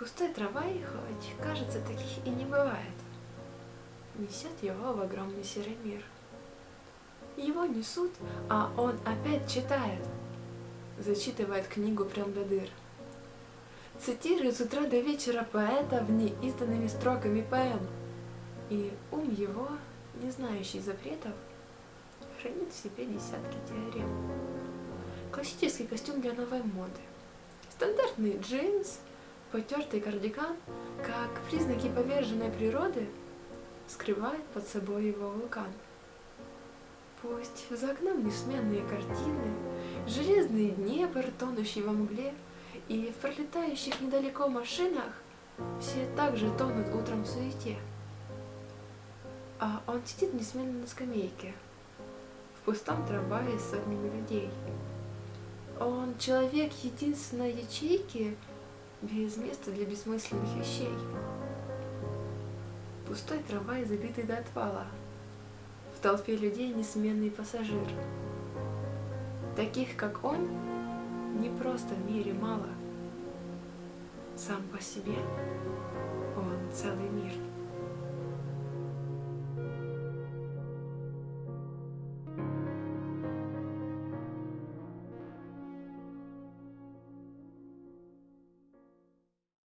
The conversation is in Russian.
Пустой трамвай, хоть кажется, таких и не бывает, несет его в огромный серый мир. Его несут, а он опять читает, зачитывает книгу прям до дыр. Цитирует с утра до вечера поэта в неизданными строками поэм, и ум его, не знающий запретов, хранит в себе десятки теорем. Классический костюм для новой моды, стандартный джинс, потертый кардиган, как признаки поверженной природы, скрывает под собой его вулкан. Пусть за окном несменные картины, железный Днепр, тонущий во мгле, и в пролетающих недалеко машинах все также тонут утром в суете. А он сидит несменно на скамейке, в пустом трамвае с сотнями людей. Он человек единственной ячейки, без места для бессмысленных вещей. Пустой трамвай, забитый до отвала. В толпе людей несменный пассажир. Таких, как он, не просто в мире мало. Сам по себе он целый мир.